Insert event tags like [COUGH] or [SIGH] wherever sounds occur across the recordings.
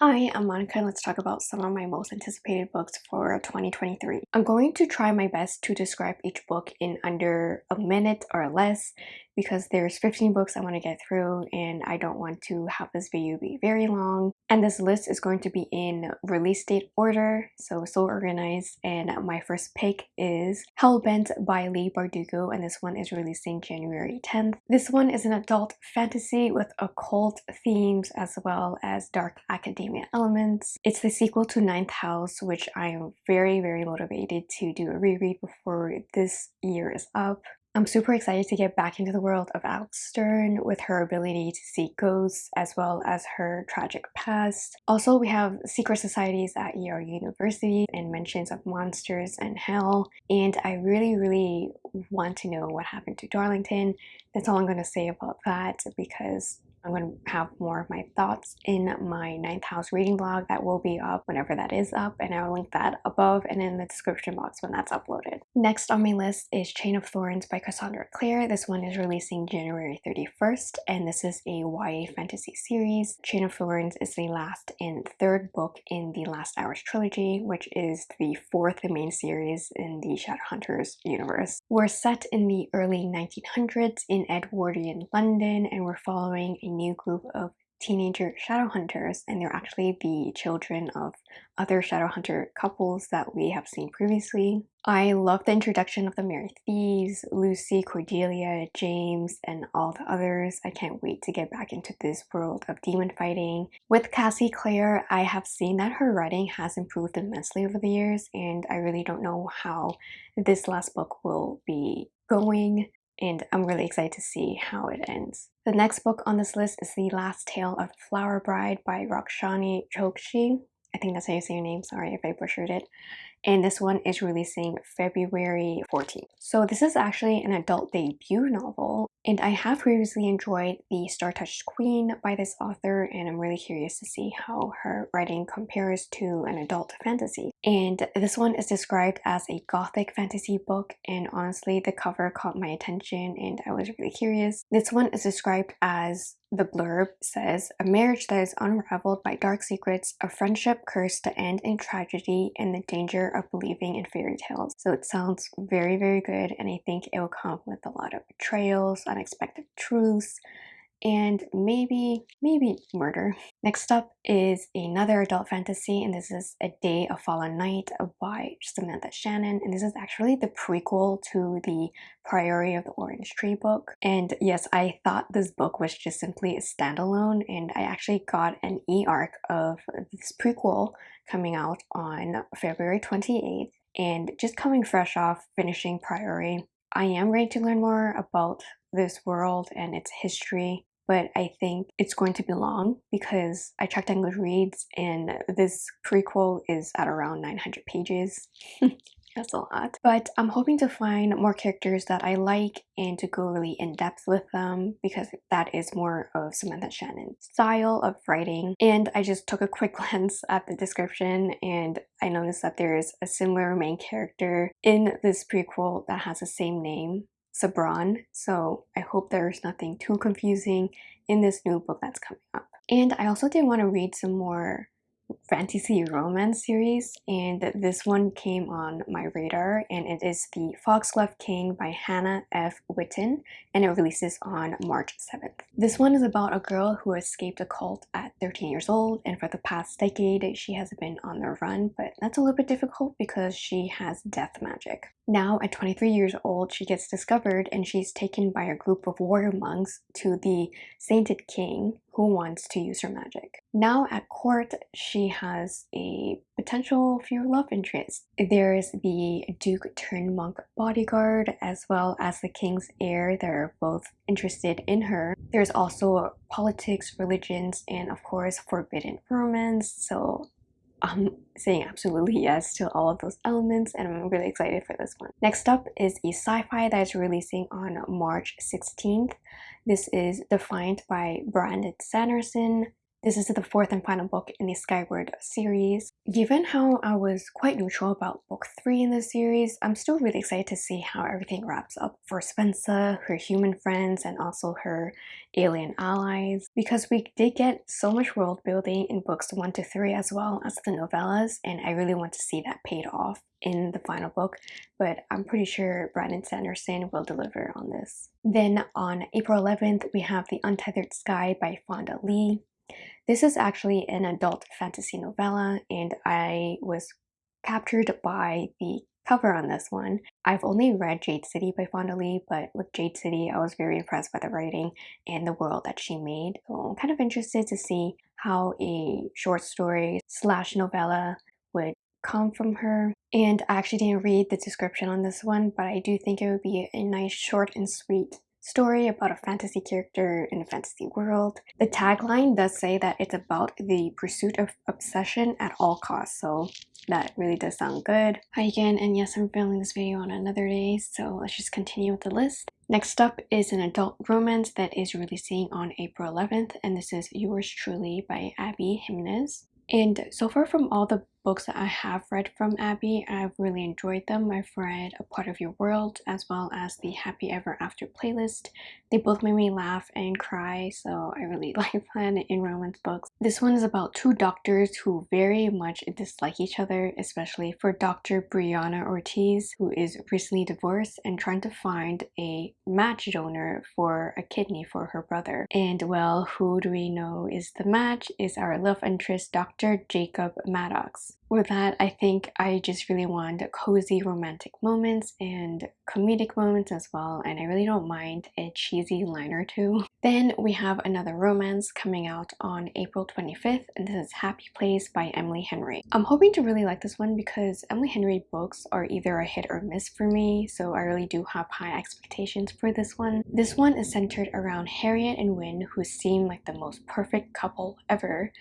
Hi, I'm Monica and let's talk about some of my most anticipated books for 2023. I'm going to try my best to describe each book in under a minute or less because there's 15 books I want to get through and I don't want to have this video be very long. And this list is going to be in release date order, so so organized. And my first pick is Hellbent by Leigh Bardugo and this one is releasing January 10th. This one is an adult fantasy with occult themes as well as dark academia elements. It's the sequel to Ninth House which I am very very motivated to do a reread before this year is up. I'm super excited to get back into the world of Alex Stern with her ability to see ghosts as well as her tragic past. Also, we have secret societies at Yale University and mentions of monsters and hell. And I really, really want to know what happened to Darlington. That's all I'm going to say about that because I'm going to have more of my thoughts in my ninth house reading blog that will be up whenever that is up and I'll link that above and in the description box when that's uploaded. Next on my list is Chain of Thorns by Cassandra Clare. This one is releasing January 31st and this is a YA fantasy series. Chain of Thorns is the last and third book in the Last Hours trilogy which is the fourth main series in the Shadowhunters universe. We're set in the early 1900s in Edwardian London and we're following a new group of teenager shadow hunters and they're actually the children of other shadow hunter couples that we have seen previously. I love the introduction of the Merry Thieves, Lucy, Cordelia, James, and all the others. I can't wait to get back into this world of demon fighting. With Cassie Clare, I have seen that her writing has improved immensely over the years and I really don't know how this last book will be going and I'm really excited to see how it ends. The next book on this list is The Last Tale of the Flower Bride by Rakshani Chokshi. I think that's how you say your name, sorry if I butchered it and this one is releasing February 14th. So this is actually an adult debut novel and I have previously enjoyed The Star-Touched Queen by this author and I'm really curious to see how her writing compares to an adult fantasy. And this one is described as a gothic fantasy book and honestly the cover caught my attention and I was really curious. This one is described as the blurb says, a marriage that is unraveled by dark secrets, a friendship cursed to end in tragedy, and the danger of believing in fairy tales. So it sounds very, very good, and I think it will come with a lot of betrayals, unexpected truths, and maybe, maybe murder. Next up is another adult fantasy, and this is A Day of Fallen Night by Samantha Shannon, and this is actually the prequel to the Priory of the Orange Tree book. And yes, I thought this book was just simply a standalone, and I actually got an e-arc of this prequel coming out on February 28th, and just coming fresh off finishing Priory, I am ready to learn more about this world and its history but I think it's going to be long because I checked on Goodreads and this prequel is at around 900 pages. [LAUGHS] That's a lot. But I'm hoping to find more characters that I like and to go really in depth with them because that is more of Samantha Shannon's style of writing. And I just took a quick [LAUGHS] glance at the description and I noticed that there is a similar main character in this prequel that has the same name Sabran, so I hope there's nothing too confusing in this new book that's coming up. And I also did want to read some more fantasy romance series and this one came on my radar and it is the Foxglove King by Hannah F. Whitten and it releases on March 7th. This one is about a girl who escaped a cult at 13 years old and for the past decade she has been on the run but that's a little bit difficult because she has death magic. Now at 23 years old she gets discovered and she's taken by a group of warrior monks to the Sainted King who wants to use her magic. Now at court, she has a potential few love interests. There's the Duke turned monk bodyguard as well as the king's heir that are both interested in her. There's also politics, religions, and of course forbidden romance. So I'm saying absolutely yes to all of those elements and I'm really excited for this one. Next up is a sci-fi that is releasing on March 16th. This is Defiant by Brandon Sanderson This is the fourth and final book in the Skyward series. Given how I was quite neutral about book 3 in the series, I'm still really excited to see how everything wraps up for Spensa, her human friends, and also her alien allies. Because we did get so much world building in books 1 to 3 as well as the novellas, and I really want to see that paid off in the final book, but I'm pretty sure Brandon Sanderson will deliver on this. Then on April 11th, we have The Untethered Sky by Fonda Lee. This is actually an adult fantasy novella and I was captured by the cover on this one. I've only read Jade City by Fonda Lee, but with Jade City, I was very impressed by the writing and the world that she made. So I'm kind of interested to see how a short story slash novella would come from her. And I actually didn't read the description on this one, but I do think it would be a nice short and sweet story about a fantasy character in a fantasy world. The tagline does say that it's about the pursuit of obsession at all costs, so that really does sound good. Hi again, and yes, I'm filming this video on another day, so let's just continue with the list. Next up is an adult romance that is releasing on April 11th, and this is Yours Truly by Abby Jimenez. And so far from all the books that I have read from Abby, I've really enjoyed them. I've read A Part of Your World as well as the Happy Ever After playlist. They both made me laugh and cry, so I really [LAUGHS] like fun in romance books. This one is about two doctors who very much dislike each other, especially for Dr. Brianna Ortiz, who is recently divorced and trying to find a match donor for a kidney for her brother. And well, who do we know is the match? Is our love interest Dr. Jacob Maddox. With that, I think I just really want cozy romantic moments and comedic moments as well, and I really don't mind a cheesy line or two. [LAUGHS] Then we have another romance coming out on April 25th, and this is Happy Place by Emily Henry. I'm hoping to really like this one because Emily Henry books are either a hit or miss for me, so I really do have high expectations for this one. This one is centered around Harriet and Wyn, who seem like the most perfect couple ever,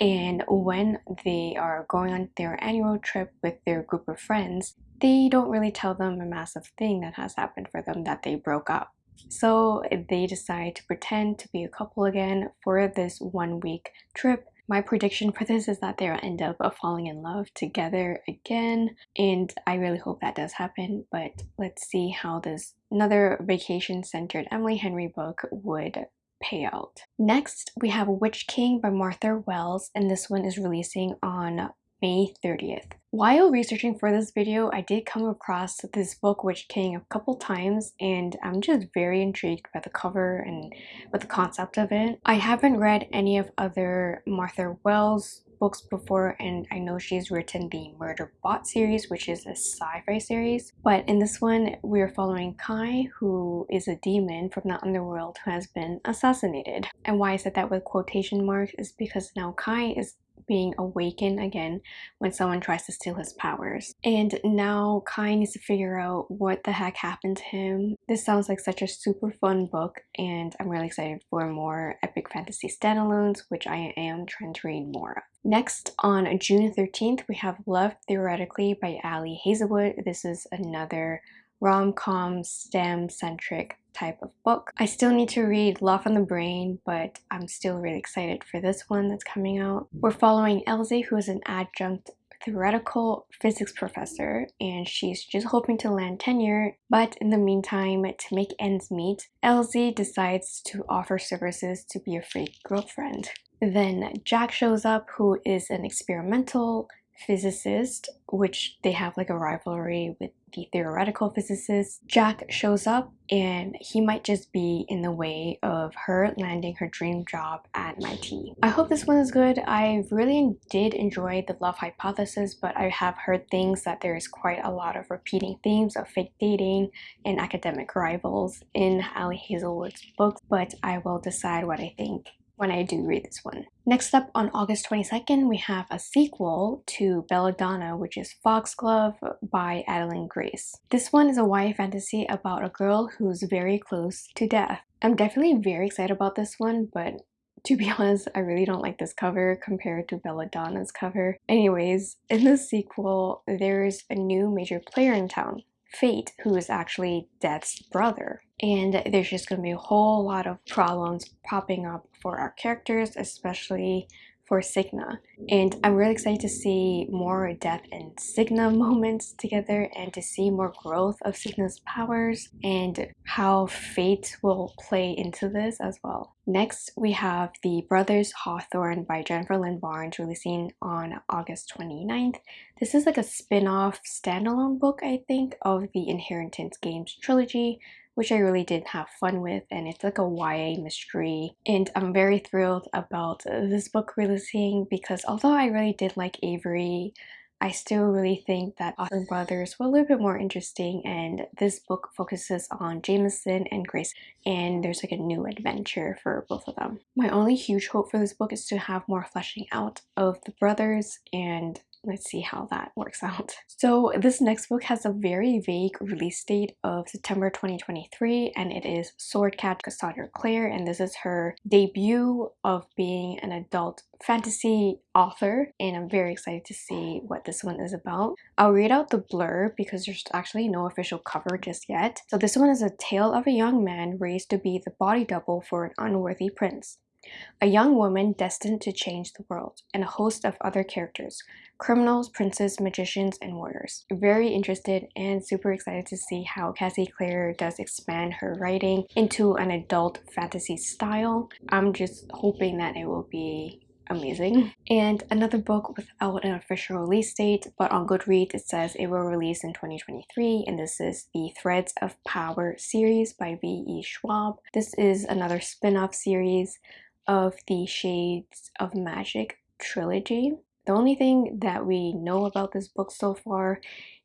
and when they are going on their annual trip with their group of friends, they don't really tell them a massive thing that has happened for them that they broke up. So they decide to pretend to be a couple again for this one week trip. My prediction for this is that they'll end up falling in love together again and I really hope that does happen but let's see how this another vacation centered Emily Henry book would payout. Next, we have Witch King by Martha Wells, and this one is releasing on May 30th. While researching for this video, I did come across this book Witch King a couple times and I'm just very intrigued by the cover and with the concept of it. I haven't read any of other Martha Wells books before and I know she's written the Murder Bot series which is a sci-fi series. But in this one we're following Kai who is a demon from the underworld who has been assassinated. And why I said that with quotation marks is because now Kai is being awakened again when someone tries to steal his powers. And now Kai needs to figure out what the heck happened to him. This sounds like such a super fun book and I'm really excited for more epic fantasy standalones which I am trying to read more of. Next, on June 13th, we have Love Theoretically by Ali Hazelwood. This is another rom-com STEM-centric type of book. I still need to read Love on the Brain, but I'm still really excited for this one that's coming out. We're following Elsie, who is an adjunct theoretical physics professor and she's just hoping to land tenure but in the meantime to make ends meet Elsie decides to offer services to be a free girlfriend then Jack shows up who is an experimental physicist, which they have like a rivalry with the theoretical physicist. Jack shows up and he might just be in the way of her landing her dream job at MIT. I hope this one is good. I really did enjoy the love hypothesis, but I have heard things that there is quite a lot of repeating themes of fake dating and academic rivals in Ali Hazelwood's books, but I will decide what I think when I do read this one. Next up on August 22nd, we have a sequel to Belladonna, which is Foxglove by Adalyn Grace. This one is a YA fantasy about a girl who's very close to death. I'm definitely very excited about this one, but to be [LAUGHS] honest, I really don't like this cover compared to Belladonna's cover. Anyways, in the sequel, there's a new major player in town Fate, who is actually Death's brother. And there's just going to be a whole lot of problems popping up for our characters, especially for Signa. And I'm really excited to see more Death and Signa [LAUGHS] moments together and to see more growth of Signa's powers and how fate will play into this as well. Next, we have The Brothers Hawthorne by Jennifer Lynn Barnes releasing on August 29th. This is like a spin-off standalone book, I think, of the Inheritance Games trilogy which I really did have fun with and it's like a YA mystery and I'm very thrilled about this book releasing because although I really did like Avery I still really think that Austin Brothers were a little bit more interesting and this book focuses on Jameson and Grayson and there's like a new adventure for both of them. My only huge hope for this book is to have more fleshing out of the brothers and let's see how that works out. [LAUGHS] So this next book has a very vague release date of September 2023 and it is Sword Catcher Cassandra Clare and this is her debut of being an adult fantasy author and I'm very excited to see what this one is about. I'll read out the blurb because there's actually no official cover just yet. So this one is a tale of a young man raised to be the body double for an unworthy prince a young woman destined to change the world, and a host of other characters criminals, princes, magicians, and warriors. Very interested and super excited to see how Cassie Clare does expand her writing into an adult fantasy style. I'm just hoping that it will be amazing. And another book without an official release date, but on Goodreads it says it will release in 2023, and this is the Threads of Power series by V.E. Schwab. This is another spin-off series of the Shades of Magic trilogy. The only thing that we know about this book so far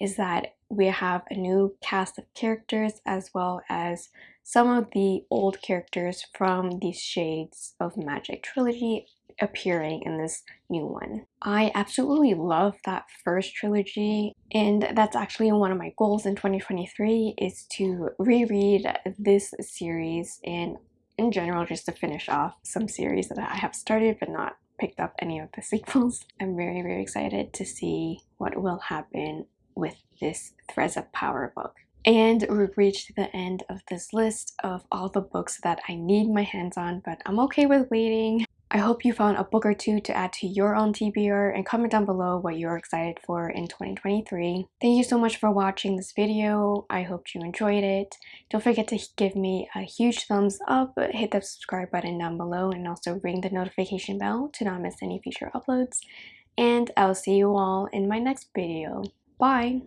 is that we have a new cast of characters as well as some of the old characters from the Shades of Magic trilogy appearing in this new one. I absolutely love that first trilogy and that's actually one of my goals in 2023 is to reread this series and in general just to finish off some series that I have started but not picked up any of the sequels. [LAUGHS] I'm very very excited to see what will happen with this Threads of Power book. And we've reached the end of this list of all the books that I need my hands on, but I'm okay with waiting. I hope you found a book or two to add to your own TBR and comment down below what you're excited for in 2023. Thank you so much for watching this video. I hope you enjoyed it. Don't forget to give me a huge thumbs up, hit the subscribe button down below, and also ring the notification bell to not miss any future uploads. And I'll see you all in my next video. Bye!